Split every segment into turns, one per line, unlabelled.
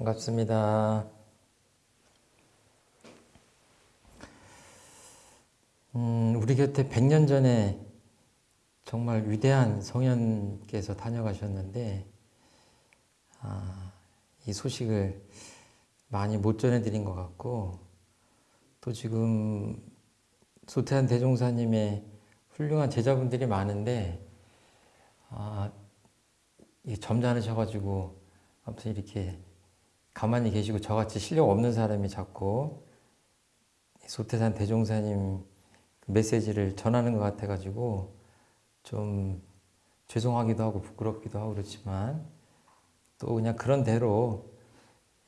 반갑습니다. 음, 우리 곁에 100년 전에 정말 위대한 성현께서 다녀가셨는데 아, 이 소식을 많이 못 전해드린 것 같고 또 지금 소태한 대종사님의 훌륭한 제자분들이 많은데 아, 점잖으셔가지고 아무튼 이렇게 가만히 계시고 저같이 실력 없는 사람이 자꾸 소태산 대종사님 그 메시지를 전하는 것 같아가지고 좀 죄송하기도 하고 부끄럽기도 하고 그렇지만 또 그냥 그런 대로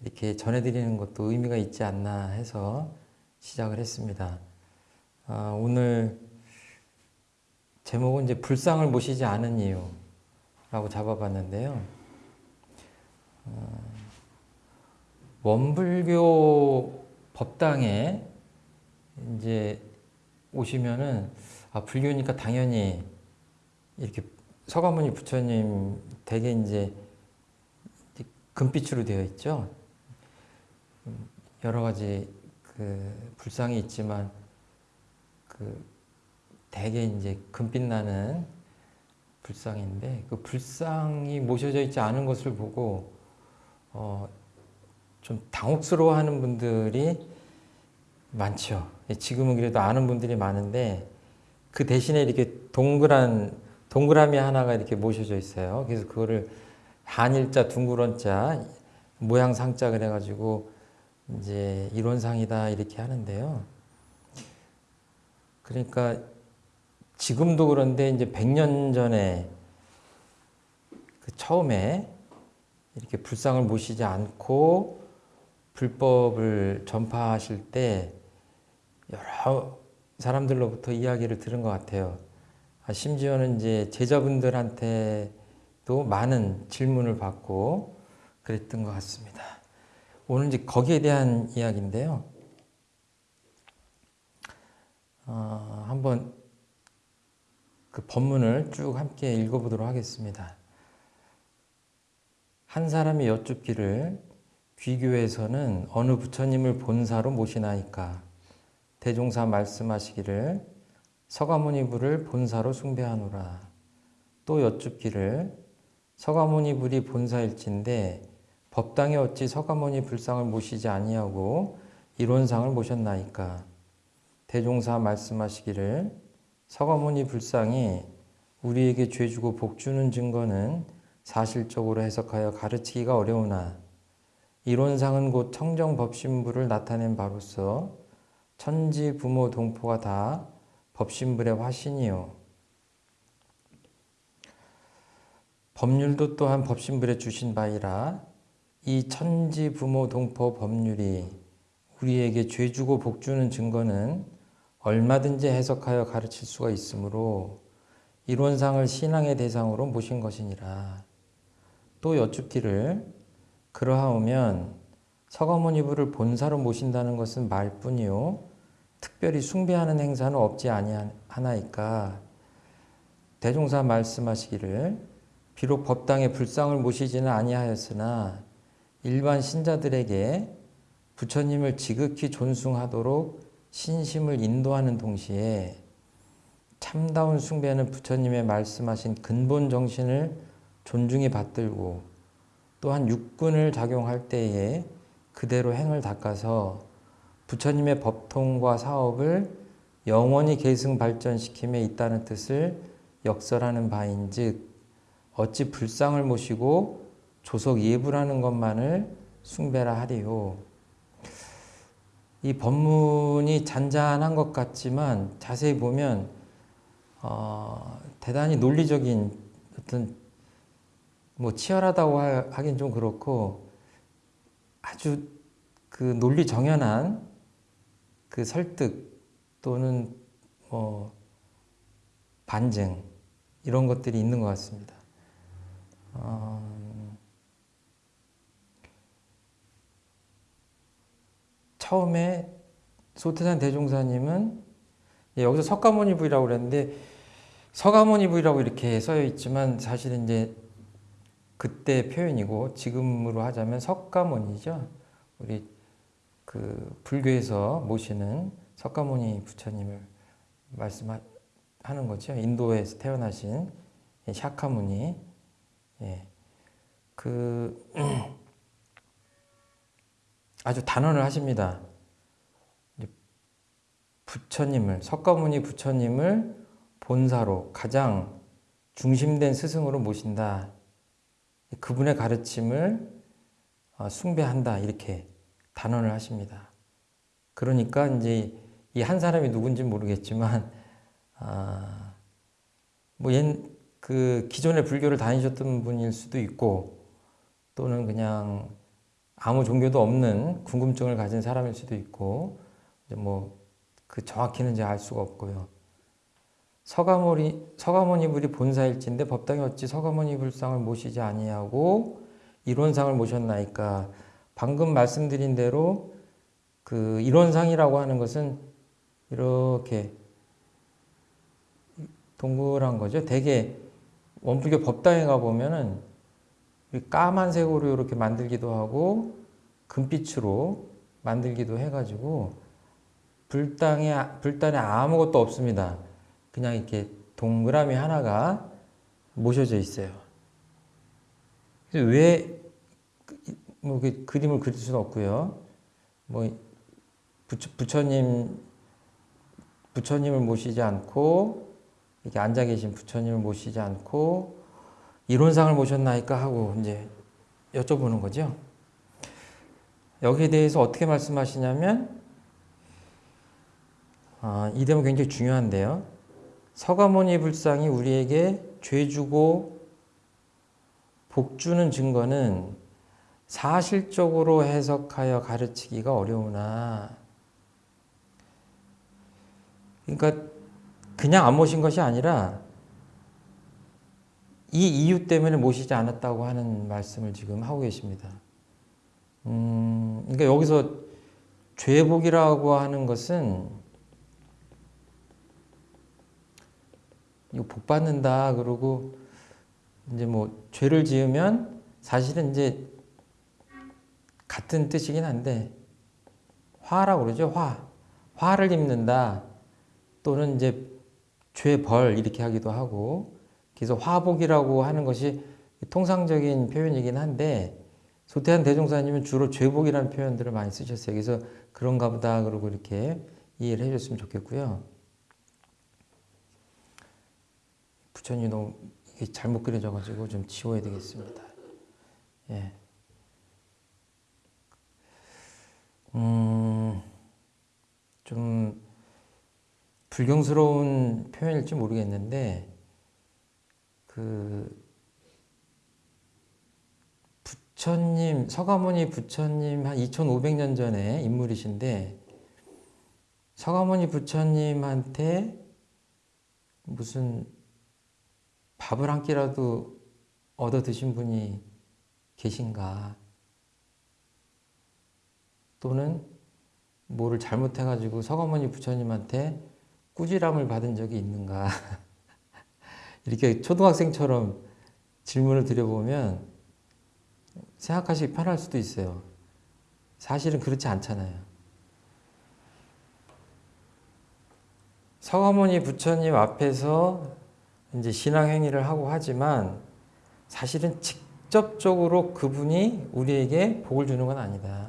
이렇게 전해드리는 것도 의미가 있지 않나 해서 시작을 했습니다. 아, 오늘 제목은 이제 불상을 모시지 않은 이유라고 잡아봤는데요. 어, 원불교 법당에 이제 오시면은 아 불교니까 당연히 이렇게 서가모니 부처님 대개 이제 금빛으로 되어 있죠. 여러 가지 그 불상이 있지만 그 대개 이제 금빛 나는 불상인데 그 불상이 모셔져 있지 않은 것을 보고 어 좀 당혹스러워하는 분들이 많죠. 지금은 그래도 아는 분들이 많은데 그 대신에 이렇게 동그란 동그라미 하나가 이렇게 모셔져 있어요. 그래서 그거를 한일자 둥그런자 모양 상자 그래가지고 이제 이론상이다 이렇게 하는데요. 그러니까 지금도 그런데 이제 100년 전에 그 처음에 이렇게 불상을 모시지 않고 불법을 전파하실 때 여러 사람들로부터 이야기를 들은 것 같아요. 아, 심지어는 이제 제자분들한테도 많은 질문을 받고 그랬던 것 같습니다. 오늘 이제 거기에 대한 이야기인데요. 어, 한번 그 본문을 쭉 함께 읽어보도록 하겠습니다. 한 사람이 여쭙기를 귀교에서는 어느 부처님을 본사로 모시나이까? 대종사 말씀하시기를 서가모니 부를 본사로 숭배하노라. 또 여쭙기를 서가모니 불이 본사일진데 법당에 어찌 서가모니 불상을 모시지 아니하고 이론상을 모셨나이까? 대종사 말씀하시기를 서가모니 불상이 우리에게 죄 주고 복 주는 증거는 사실적으로 해석하여 가르치기가 어려우나 이론상은 곧 청정법신부를 나타낸 바로서 천지 부모 동포가 다 법신불의 화신이요. 법률도 또한 법신불에 주신 바이라 이 천지 부모 동포 법률이 우리에게 죄 주고 복 주는 증거는 얼마든지 해석하여 가르칠 수가 있으므로 이론상을 신앙의 대상으로 모신 것이니라. 또 여쭙기를 그러하오면 서가모니부를 본사로 모신다는 것은 말뿐이요. 특별히 숭배하는 행사는 없지 아니하나이까. 대종사 말씀하시기를 비록 법당에 불상을 모시지는 아니하였으나 일반 신자들에게 부처님을 지극히 존숭하도록 신심을 인도하는 동시에 참다운 숭배는 부처님의 말씀하신 근본 정신을 존중히 받들고 또한 육군을 작용할 때에 그대로 행을 닦아서 부처님의 법통과 사업을 영원히 계승 발전시킴에 있다는 뜻을 역설하는 바인즉 어찌 불상을 모시고 조속 예불하는 것만을 숭배라 하리요. 이 법문이 잔잔한 것 같지만 자세히 보면 어, 대단히 논리적인 어떤 뭐 치열하다고 하긴 좀 그렇고 아주 그 논리 정연한 그 설득 또는 뭐 반증 이런 것들이 있는 것 같습니다. 어, 처음에 소태산 대종사님은 예, 여기서 석가모니 부이라고 그랬는데 서가모니 부이라고 이렇게 써여 있지만 사실은 이제 그때 표현이고 지금으로 하자면 석가모니죠. 우리 그 불교에서 모시는 석가모니 부처님을 말씀하는 거죠. 인도에서 태어나신 샤카무니. 예. 그 아주 단언을 하십니다. 부처님을 석가모니 부처님을 본사로 가장 중심된 스승으로 모신다. 그분의 가르침을 어, 숭배한다. 이렇게 단언을 하십니다. 그러니까 이제 이 한 사람이 누군지 모르겠지만 아, 뭐그 기존의 불교를 다니셨던 분일 수도 있고 또는 그냥 아무 종교도 없는 궁금증을 가진 사람일 수도 있고 뭐 그 정확히는 이제 알 수가 없고요. 서가모니 서가모니 불이 본사일진데 법당에 어찌 서가모니 불상을 모시지 아니하고 이론상을 모셨나이까 방금 말씀드린 대로 그 이론상이라고 하는 것은 이렇게 동그란 거죠. 대개 원불교 법당에 가 보면은 까만색으로 이렇게 만들기도 하고 금빛으로 만들기도 해가지고 불당에 불단에 아무것도 없습니다. 그냥 이렇게 동그라미 하나가 모셔져 있어요. 왜, 뭐, 그림을 그릴 수는 없고요. 뭐, 부처, 부처님, 부처님을 모시지 않고, 이렇게 앉아 계신 부처님을 모시지 않고, 이론상을 모셨나이까 하고, 이제 여쭤보는 거죠. 여기에 대해서 어떻게 말씀하시냐면, 아, 이 대목 굉장히 중요한데요. 서가모니 불상이 우리에게 죄 주고 복 주는 증거는 사실적으로 해석하여 가르치기가 어려우나 그러니까 그냥 안 모신 것이 아니라 이 이유 때문에 모시지 않았다고 하는 말씀을 지금 하고 계십니다. 음, 그러니까 여기서 죄복이라고 하는 것은 이거 복 받는다 그러고 이제 뭐 죄를 지으면 사실은 이제 같은 뜻이긴 한데 화라고 그러죠 화 화를 입는다 또는 이제 죄벌 이렇게 하기도 하고 그래서 화복이라고 하는 것이 통상적인 표현이긴 한데 소태한 대종사님은 주로 죄복이라는 표현들을 많이 쓰셨어요. 그래서 그런가 보다 그러고 이렇게 이해를 해줬으면 좋겠고요. 부처님 너무 잘못 그려져가지고 좀 지워야 되겠습니다. 예. 음, 좀 불경스러운 표현일지 모르겠는데, 그, 부처님, 서가모니 부처님 한 2500년 전에 인물이신데, 서가모니 부처님한테 무슨 밥을 한 끼라도 얻어 드신 분이 계신가? 또는 뭐를 잘못해가지고 서가모니 부처님한테 꾸지람을 받은 적이 있는가? 이렇게 초등학생처럼 질문을 드려보면 생각하시기 편할 수도 있어요. 사실은 그렇지 않잖아요. 서가모니 부처님 앞에서 이제 신앙 행위를 하고 하지만 사실은 직접적으로 그분이 우리에게 복을 주는 건 아니다.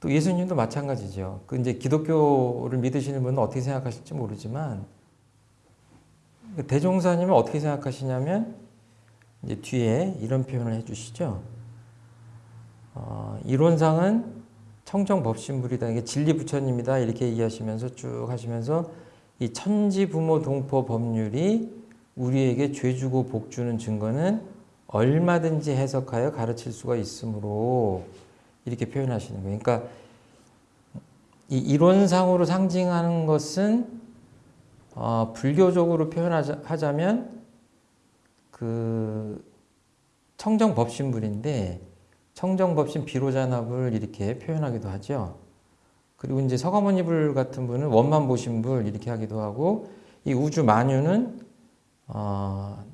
또 예수님도 마찬가지죠. 그 이제 기독교를 믿으시는 분은 어떻게 생각하실지 모르지만 그 대종사님은 어떻게 생각하시냐면 이제 뒤에 이런 표현을 해주시죠. 어, 이론상은 청정법신불이다. 이게 진리 부처님이다. 이렇게 얘기하시면서 쭉 하시면서 이 천지부모 동포 법률이 우리에게 죄 주고 복 주는 증거는 얼마든지 해석하여 가르칠 수가 있으므로 이렇게 표현하시는 거예요. 그러니까 이 이론상으로 상징하는 것은 어, 불교적으로 표현하자면 그 청정법신불인데 청정법신 비로자납을 이렇게 표현하기도 하죠. 그리고 이제 서가모니 불 같은 분은 원만 보신 불 이렇게 하기도 하고 이 우주 만유는 어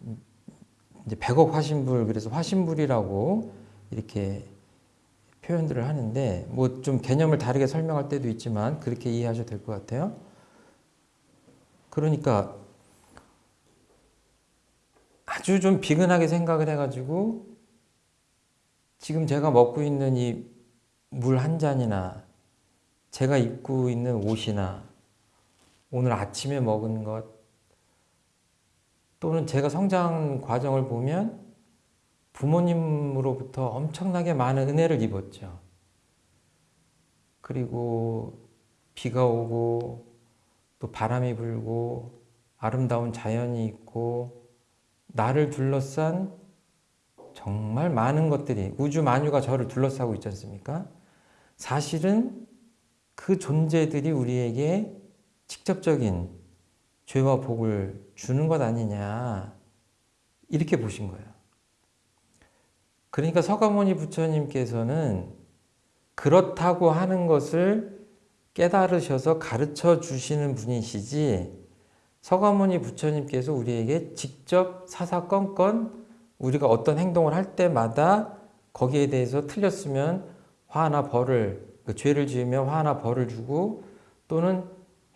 이제 백억 화신불 그래서 화신불이라고 이렇게 표현들을 하는데 뭐 좀 개념을 다르게 설명할 때도 있지만 그렇게 이해하셔도 될 것 같아요. 그러니까 아주 좀 비근하게 생각을 해가지고 지금 제가 먹고 있는 이 물 한 잔이나 제가 입고 있는 옷이나 오늘 아침에 먹은 것 또는 제가 성장 과정을 보면 부모님으로부터 엄청나게 많은 은혜를 입었죠. 그리고 비가 오고 또 바람이 불고 아름다운 자연이 있고 나를 둘러싼 정말 많은 것들이 우주 만유가 저를 둘러싸고 있지 않습니까? 사실은 그 존재들이 우리에게 직접적인 죄와 복을 주는 것 아니냐 이렇게 보신 거예요. 그러니까 서가모니 부처님께서는 그렇다고 하는 것을 깨달으셔서 가르쳐 주시는 분이시지 서가모니 부처님께서 우리에게 직접 사사건건 우리가 어떤 행동을 할 때마다 거기에 대해서 틀렸으면 화나 벌을 그 죄를 지으면 화나 벌을 주고 또는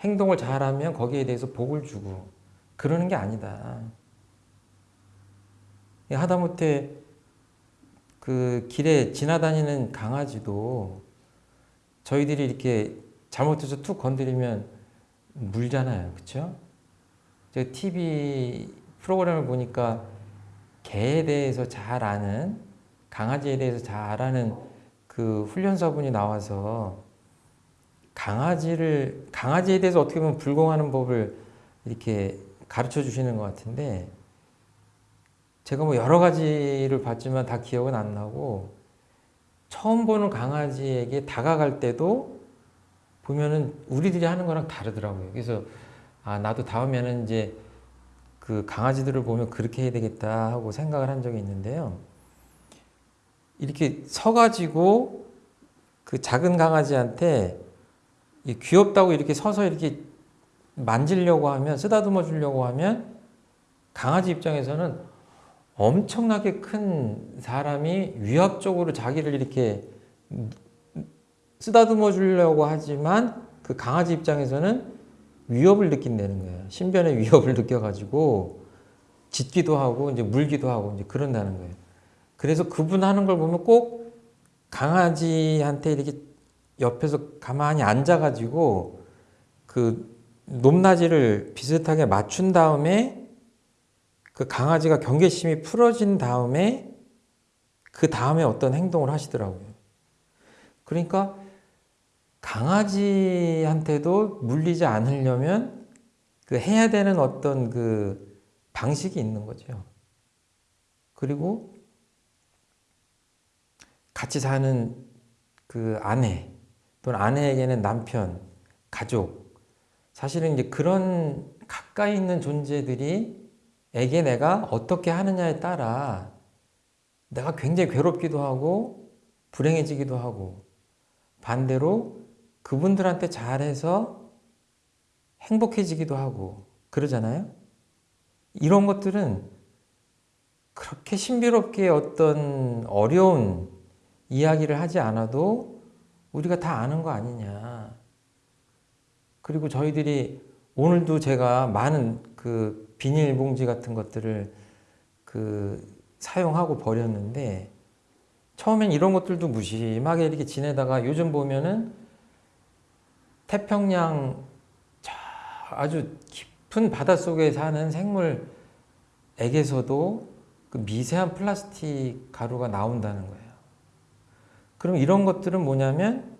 행동을 잘하면 거기에 대해서 복을 주고 그러는 게 아니다. 하다못해 그 길에 지나다니는 강아지도 저희들이 이렇게 잘못해서 툭 건드리면 물잖아요. 그렇죠? 제가 TV 프로그램을 보니까 개에 대해서 잘 아는 강아지에 대해서 잘 아는 그 훈련사분이 나와서 강아지를 강아지에 대해서 어떻게 보면 불공하는 법을 이렇게 가르쳐 주시는 것 같은데 제가 뭐 여러 가지를 봤지만 다 기억은 안 나고 처음 보는 강아지에게 다가갈 때도 보면은 우리들이 하는 거랑 다르더라고요. 그래서 아 나도 다음에는 이제 그 강아지들을 보면 그렇게 해야 되겠다 하고 생각을 한 적이 있는데요. 이렇게 서가지고 그 작은 강아지한테 귀엽다고 이렇게 서서 이렇게 만지려고 하면 쓰다듬어 주려고 하면 강아지 입장에서는 엄청나게 큰 사람이 위압적으로 자기를 이렇게 쓰다듬어 주려고 하지만 그 강아지 입장에서는 위협을 느낀다는 거예요. 신변의 위협을 느껴가지고 짖기도 하고 이제 물기도 하고 이제 그런다는 거예요. 그래서 그분 하는 걸 보면 꼭 강아지한테 이렇게 옆에서 가만히 앉아가지고 그 높낮이를 비슷하게 맞춘 다음에 그 강아지가 경계심이 풀어진 다음에 그 다음에 어떤 행동을 하시더라고요. 그러니까 강아지한테도 물리지 않으려면 그 해야 되는 어떤 그 방식이 있는 거죠. 그리고 같이 사는 그 아내 또는 아내에게는 남편, 가족 사실은 이제 그런 가까이 있는 존재들이 에게 내가 어떻게 하느냐에 따라 내가 굉장히 괴롭기도 하고 불행해지기도 하고 반대로 그분들한테 잘해서 행복해지기도 하고 그러잖아요. 이런 것들은 그렇게 신비롭게 어떤 어려운 이야기를 하지 않아도 우리가 다 아는 거 아니냐. 그리고 저희들이 오늘도 제가 많은 그 비닐봉지 같은 것들을 그 사용하고 버렸는데 처음엔 이런 것들도 무심하게 이렇게 지내다가 요즘 보면은 태평양 아주 깊은 바닷속에 사는 생물에게서도 그 미세한 플라스틱 가루가 나온다는 거예요. 그럼 이런 것들은 뭐냐면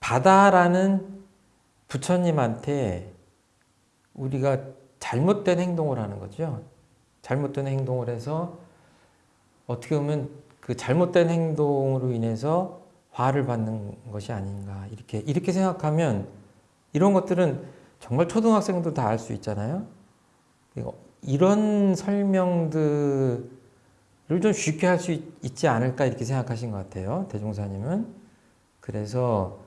바다라는 부처님한테 우리가 잘못된 행동을 하는 거죠. 잘못된 행동을 해서 어떻게 보면 그 잘못된 행동으로 인해서 화를 받는 것이 아닌가 이렇게 이렇게 생각하면 이런 것들은 정말 초등학생도 다 알 수 있잖아요. 이런 설명들을 좀 쉽게 할 수 있지 않을까 이렇게 생각하신 것 같아요. 대종사님은 그래서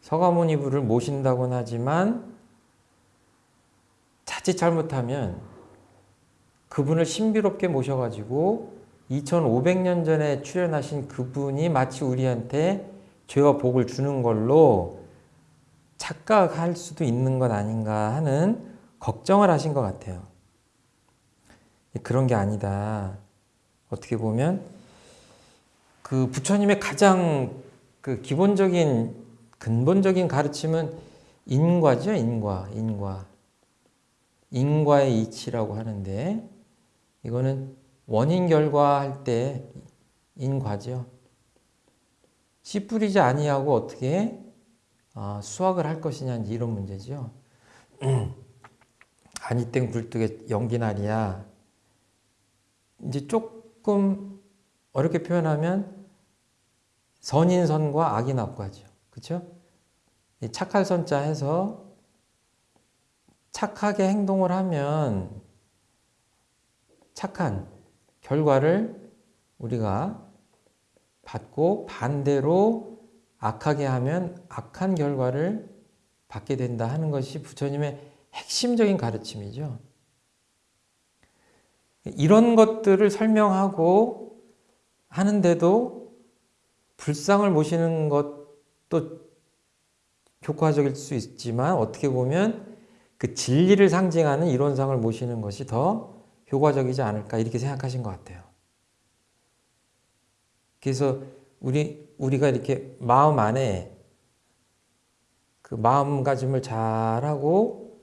서가모니부를 모신다고는 하지만 자칫 잘못하면 그분을 신비롭게 모셔가지고 2500년 전에 출현하신 그분이 마치 우리한테 죄와 복을 주는 걸로 착각할 수도 있는 것 아닌가 하는 걱정을 하신 것 같아요. 그런 게 아니다. 어떻게 보면 그 부처님의 가장 그 기본적인 근본적인 가르침은 인과죠, 인과, 인과. 인과의 이치라고 하는데 이거는 원인 결과 할 때 인과죠. 씨 뿌리지 아니하고 어떻게 어, 수확을 할 것이냐 이런 문제죠. 아니 땡 굴뚝에 연기 날이야. 이제 조금 어렵게 표현하면 선인선과 악인 악과죠. 그렇죠? 착할 선자 해서 착하게 행동을 하면 착한 결과를 우리가 받고 반대로 악하게 하면 악한 결과를 받게 된다 하는 것이 부처님의 핵심적인 가르침이죠. 이런 것들을 설명하고 하는데도 불상을 모시는 것도 효과적일 수 있지만 어떻게 보면 그 진리를 상징하는 이론상을 모시는 것이 더 효과적이지 않을까 이렇게 생각하신 것 같아요. 그래서 우리 우리가 이렇게 마음 안에 그 마음가짐을 잘하고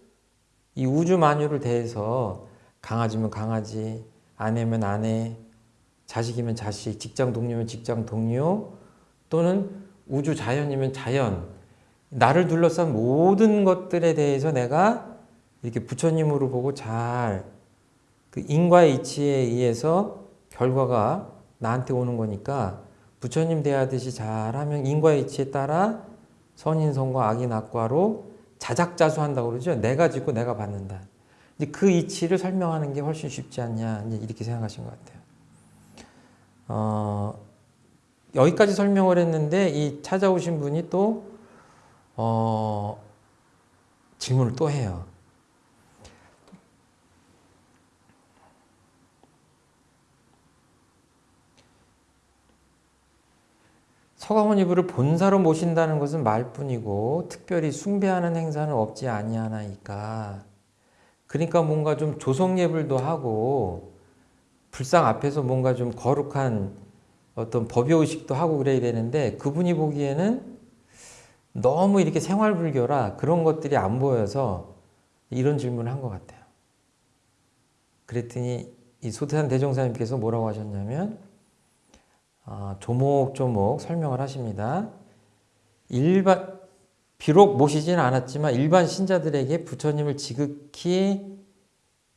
이 우주 만유를 대해서 강아지면 강아지, 아내면 아내, 자식이면 자식, 직장 동료면 직장 동료 또는 우주 자연이면 자연 나를 둘러싼 모든 것들에 대해서 내가 이렇게 부처님으로 보고 잘 그 인과의 이치에 의해서 결과가 나한테 오는 거니까 부처님 대하듯이 잘하면 인과의 이치에 따라 선인선과 악인악과로 자작자수한다고 그러죠. 내가 짓고 내가 받는다. 이제 그 이치를 설명하는 게 훨씬 쉽지 않냐 이렇게 생각하신 것 같아요. 어, 여기까지 설명을 했는데 이 찾아오신 분이 또 어, 질문을 또 해요. 서가모니 이불을 본사로 모신다는 것은 말뿐이고 특별히 숭배하는 행사는 없지 아니하나이까. 그러니까 뭔가 좀 조성 예불도 하고 불상 앞에서 뭔가 좀 거룩한 어떤 법의 의식도 하고 그래야 되는데 그분이 보기에는 너무 이렇게 생활 불교라 그런 것들이 안 보여서 이런 질문을 한 것 같아요. 그랬더니 이 소태산 대종사님께서 뭐라고 하셨냐면 어, 조목조목 설명을 하십니다. 일반 비록 모시지는 않았지만 일반 신자들에게 부처님을 지극히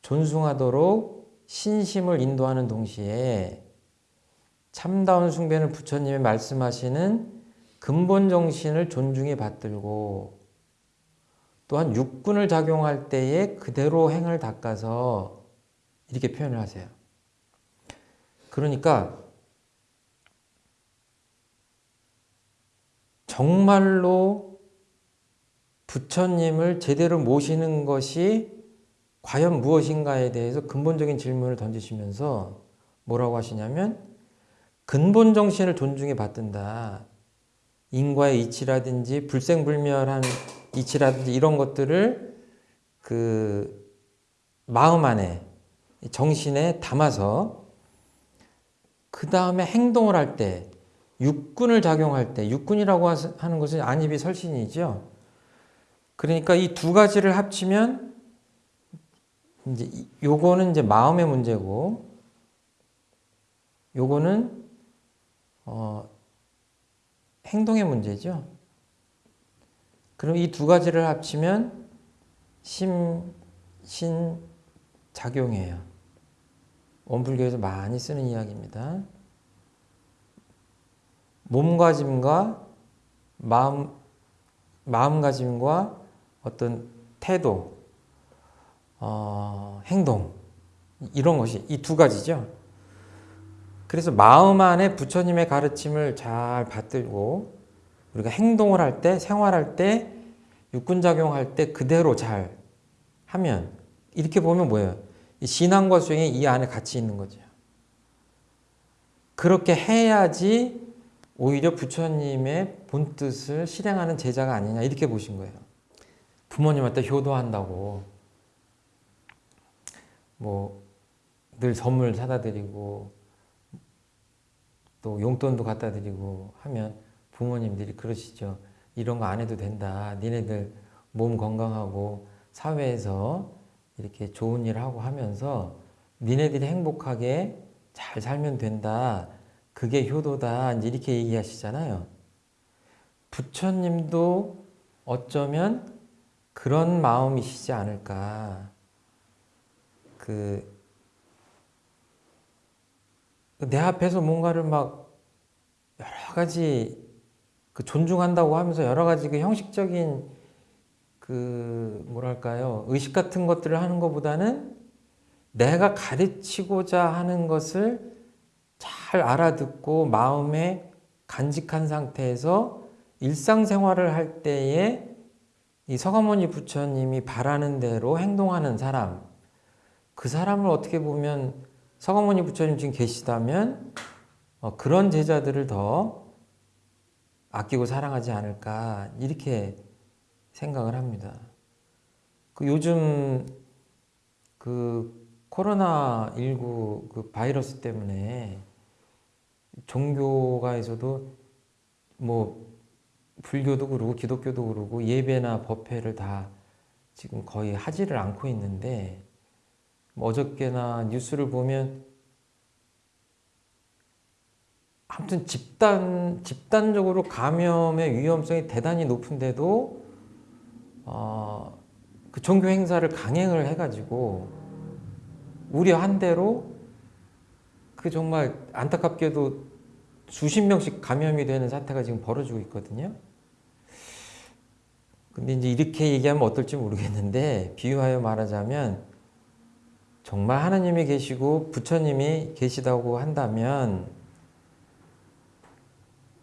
존숭하도록 신심을 인도하는 동시에 참다운 숭배는 부처님이 말씀하시는 근본 정신을 존중해 받들고 또한 육군을 작용할 때에 그대로 행을 닦아서 이렇게 표현을 하세요. 그러니까 정말로 부처님을 제대로 모시는 것이 과연 무엇인가에 대해서 근본적인 질문을 던지시면서 뭐라고 하시냐면 근본 정신을 존중해 받든다. 인과의 이치라든지 불생불멸한 이치라든지 이런 것들을 그 마음 안에 정신에 담아서 그 다음에 행동을 할 때 육군을 작용할 때 육군이라고 하는 것은 안입이 설신이죠. 그러니까 이 두 가지를 합치면 이제 요거는 이제 마음의 문제고 요거는 어 행동의 문제죠. 그럼 이 두 가지를 합치면 심, 신, 작용이에요. 원불교에서 많이 쓰는 이야기입니다. 몸가짐과 마음, 마음가짐과 어떤 태도, 어, 행동 이런 것이 이 두 가지죠. 그래서 마음 안에 부처님의 가르침을 잘 받들고 우리가 행동을 할 때, 생활할 때, 육군작용할 때 그대로 잘 하면 이렇게 보면 뭐예요? 이 신앙과 수행이 이 안에 같이 있는 거죠. 그렇게 해야지 오히려 부처님의 본뜻을 실행하는 제자가 아니냐 이렇게 보신 거예요. 부모님한테 효도한다고 뭐 늘 선물 사다 드리고 또 용돈도 갖다 드리고 하면 부모님들이 그러시죠. 이런 거 안 해도 된다. 니네들 몸 건강하고 사회에서 이렇게 좋은 일 하고 하면서 니네들이 행복하게 잘 살면 된다. 그게 효도다. 이렇게 얘기하시잖아요. 부처님도 어쩌면 그런 마음이시지 않을까. 그, 내 앞에서 뭔가를 막 여러 가지 그 존중한다고 하면서 여러 가지 그 형식적인 그 뭐랄까요 의식 같은 것들을 하는 것보다는 내가 가르치고자 하는 것을 잘 알아듣고 마음에 간직한 상태에서 일상생활을 할 때에 이 서가모니 부처님이 바라는 대로 행동하는 사람 그 사람을 어떻게 보면 서가모니 부처님 지금 계시다면 어, 그런 제자들을 더 아끼고 사랑하지 않을까 이렇게 생각을 합니다. 그 요즘 그 코로나19 그 바이러스 때문에 종교가에서도 뭐 불교도 그러고 기독교도 그러고 예배나 법회를 다 지금 거의 하지를 않고 있는데 뭐 어저께나 뉴스를 보면 아무튼 집단 집단적으로 감염의 위험성이 대단히 높은데도 어, 그 종교 행사를 강행을 해가지고 우려한 대로 그 정말 안타깝게도 수십 명씩 감염이 되는 사태가 지금 벌어지고 있거든요. 근데 이제 이렇게 얘기하면 어떨지 모르겠는데 비유하여 말하자면 정말 하나님이 계시고 부처님이 계시다고 한다면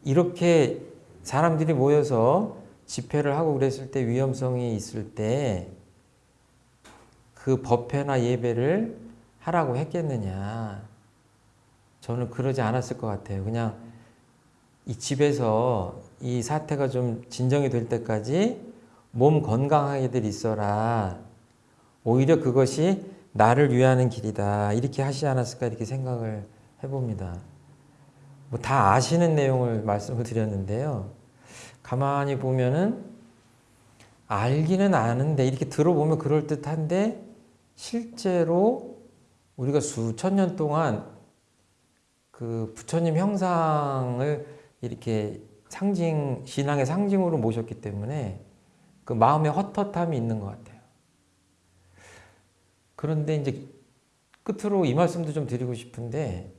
이렇게 사람들이 모여서 집회를 하고 그랬을 때 위험성이 있을 때 그 법회나 예배를 하라고 했겠느냐. 저는 그러지 않았을 것 같아요. 그냥 이 집에서 이 사태가 좀 진정이 될 때까지 몸 건강하게들 있어라. 오히려 그것이 나를 위하는 길이다. 이렇게 하시지 않았을까 이렇게 생각을 해봅니다. 뭐 다 아시는 내용을 말씀을 드렸는데요. 가만히 보면은 알기는 아는데 이렇게 들어보면 그럴듯한데 실제로 우리가 수천 년 동안 그 부처님 형상을 이렇게 상징, 신앙의 상징으로 모셨기 때문에 그 마음의 헛헛함이 있는 것 같아요. 그런데 이제 끝으로 이 말씀도 좀 드리고 싶은데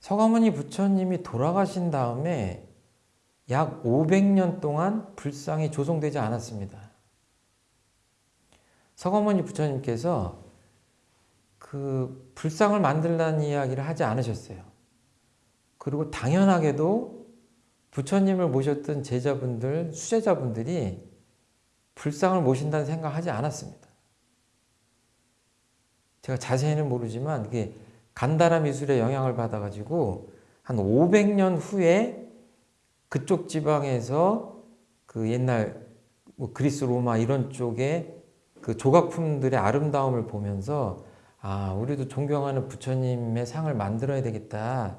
서가모니 부처님이 돌아가신 다음에 약 500년 동안 불상이 조성되지 않았습니다. 서가모니 부처님께서 그 불상을 만들라는 이야기를 하지 않으셨어요. 그리고 당연하게도 부처님을 모셨던 제자분들, 수제자분들이 불상을 모신다는 생각하지 않았습니다. 제가 자세히는 모르지만 그게 간다라 미술의 영향을 받아가지고 한 500년 후에 그쪽 지방에서 그 옛날 뭐 그리스 로마 이런 쪽에 그 조각품들의 아름다움을 보면서 아 우리도 존경하는 부처님의 상을 만들어야 되겠다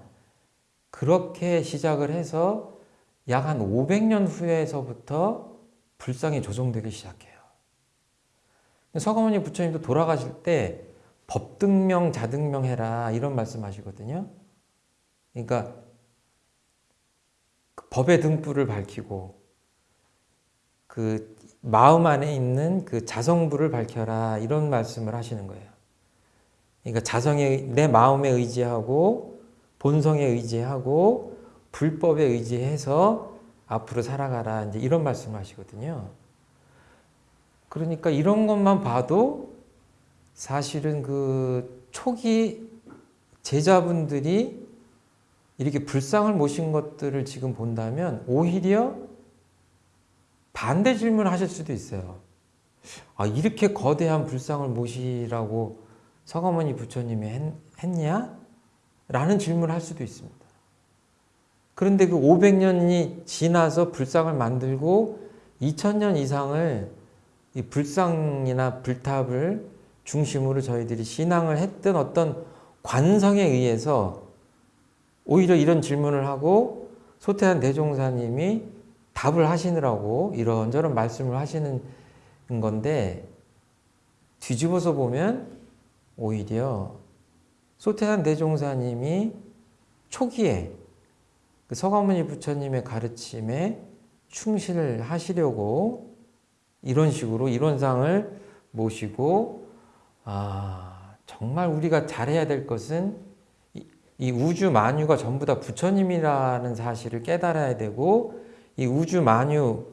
그렇게 시작을 해서 약 한 500년 후에서부터 불상이 조성되기 시작해요. 서가모니 부처님도 돌아가실 때 법등명 자등명 해라 이런 말씀하시거든요. 그러니까 그 법의 등불을 밝히고 그 마음 안에 있는 그 자성불을 밝혀라 이런 말씀을 하시는 거예요. 그러니까 자성에 내 마음에 의지하고 본성에 의지하고 불법에 의지해서 앞으로 살아가라 이제 이런 말씀을 하시거든요. 그러니까 이런 것만 봐도 사실은 그 초기 제자분들이 이렇게 불상을 모신 것들을 지금 본다면 오히려 반대 질문을 하실 수도 있어요. 아, 이렇게 거대한 불상을 모시라고 서가모니 부처님이 했, 했냐? 라는 질문을 할 수도 있습니다. 그런데 그 500년이 지나서 불상을 만들고 2000년 이상을 이 불상이나 불탑을 중심으로 저희들이 신앙을 했던 어떤 관성에 의해서 오히려 이런 질문을 하고 소태한 대종사님이 답을 하시느라고 이런저런 말씀을 하시는 건데 뒤집어서 보면 오히려 소태한 대종사님이 초기에 그 서가모니 부처님의 가르침에 충실을 하시려고 이런 식으로 이론상을 모시고 아 정말 우리가 잘해야 될 것은 이, 이 우주 만유가 전부 다 부처님이라는 사실을 깨달아야 되고 이 우주 만유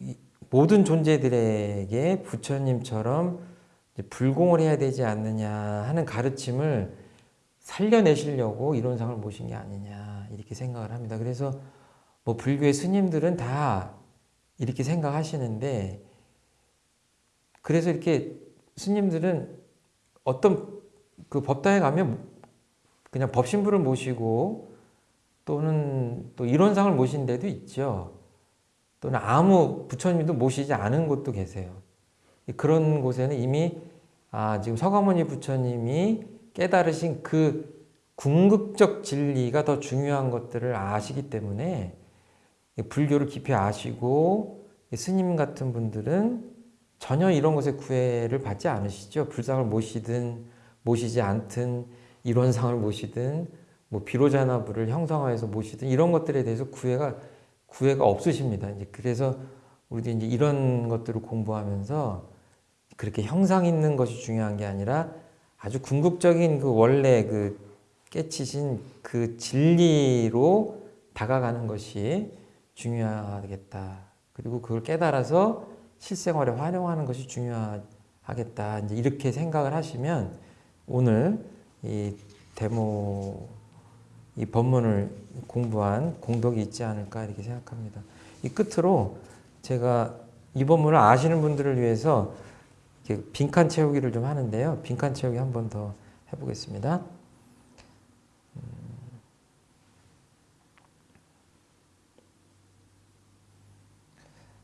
이 모든 존재들에게 부처님처럼 불공을 해야 되지 않느냐 하는 가르침을 살려내시려고 이론상을 모신 게 아니냐 이렇게 생각을 합니다. 그래서 뭐 불교의 스님들은 다 이렇게 생각하시는데 그래서 이렇게 스님들은 어떤 그 법당에 가면 그냥 법신부를 모시고 또는 또 이론상을 모신 데도 있죠. 또는 아무 부처님도 모시지 않은 곳도 계세요. 그런 곳에는 이미 아 지금 서가모니 부처님이 깨달으신 그 궁극적 진리가 더 중요한 것들을 아시기 때문에 불교를 깊이 아시고 스님 같은 분들은 전혀 이런 것에 구애를 받지 않으시죠. 불상을 모시든 모시지 않든 이론상을 모시든 뭐 비로자나부를 형성화해서 모시든 이런 것들에 대해서 구애가 구애가 없으십니다. 이제 그래서 우리도 이제 이런 것들을 공부하면서 그렇게 형상 있는 것이 중요한 게 아니라 아주 궁극적인 그 원래 그 깨치신 그 진리로 다가가는 것이 중요하겠다. 그리고 그걸 깨달아서 실생활에 활용하는 것이 중요하겠다. 이제 이렇게 생각을 하시면 오늘 이 데모 이 법문을 공부한 공덕이 있지 않을까 이렇게 생각합니다. 이 끝으로 제가 이 법문을 아시는 분들을 위해서 빈칸 채우기를 좀 하는데요. 빈칸 채우기 한 번 더 해보겠습니다.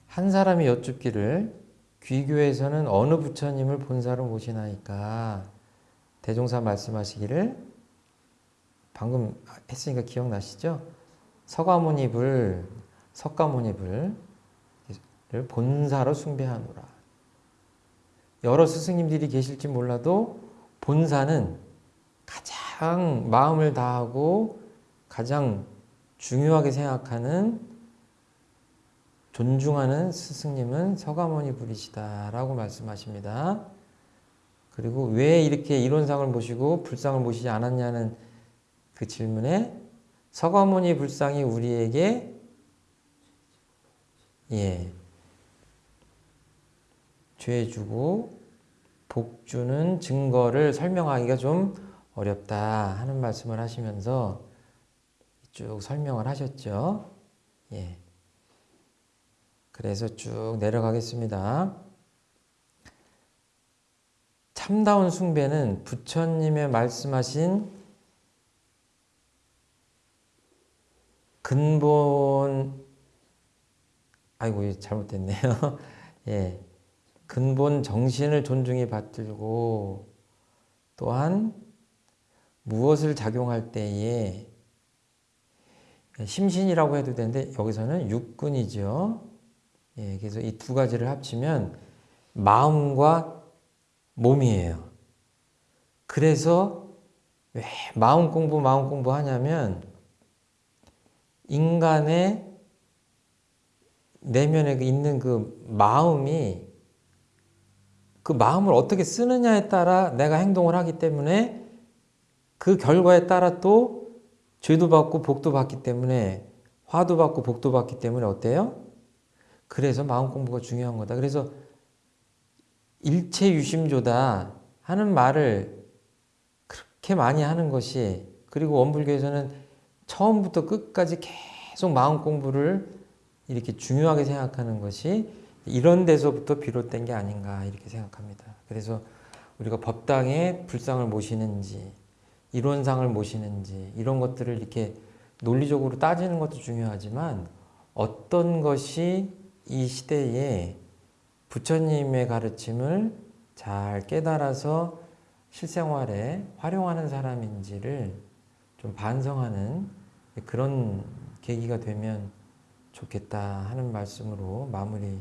한 사람이 여쭙기를 귀교에서는 어느 부처님을 본사로 모시나이까 대종사 말씀하시기를 방금 했으니까 기억나시죠? 서가모니불 석가모니불을 본사로 숭배하노라. 여러 스승님들이 계실지 몰라도 본사는 가장 마음을 다하고 가장 중요하게 생각하는 존중하는 스승님은 서가모니 불이시다라고 말씀하십니다. 그리고 왜 이렇게 이론상을 모시고 불상을 모시지 않았냐는 그 질문에 서가모니 불상이 우리에게 예 죄 주고 복 주는 증거를 설명하기가 좀 어렵다 하는 말씀을 하시면서 쭉 설명을 하셨죠. 예. 그래서 쭉 내려가겠습니다. 참다운 숭배는 부처님의 말씀하신 근본 아이고 잘못됐네요. 예. 근본 정신을 존중히 받들고 또한 무엇을 작용할 때에 심신이라고 해도 되는데 여기서는 육근이죠. 예, 그래서 이 두 가지를 합치면 마음과 몸이에요. 그래서 왜 마음 공부, 마음 공부 하냐면 인간의 내면에 있는 그 마음이 그 마음을 어떻게 쓰느냐에 따라 내가 행동을 하기 때문에 그 결과에 따라 또 죄도 받고 복도 받기 때문에 화도 받고 복도 받기 때문에 어때요? 그래서 마음 공부가 중요한 거다. 그래서 일체 유심조다 하는 말을 그렇게 많이 하는 것이 그리고 원불교에서는 처음부터 끝까지 계속 마음 공부를 이렇게 중요하게 생각하는 것이 이런 데서부터 비롯된 게 아닌가 이렇게 생각합니다. 그래서 우리가 법당에 불상을 모시는지 이론상을 모시는지 이런 것들을 이렇게 논리적으로 따지는 것도 중요하지만 어떤 것이 이 시대에 부처님의 가르침을 잘 깨달아서 실생활에 활용하는 사람인지를 좀 반성하는 그런 계기가 되면 좋겠다 하는 말씀으로 마무리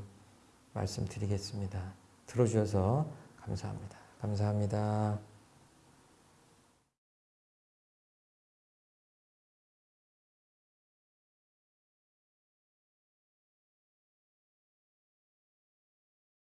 말씀드리겠습니다. 들어주셔서 감사합니다. 감사합니다.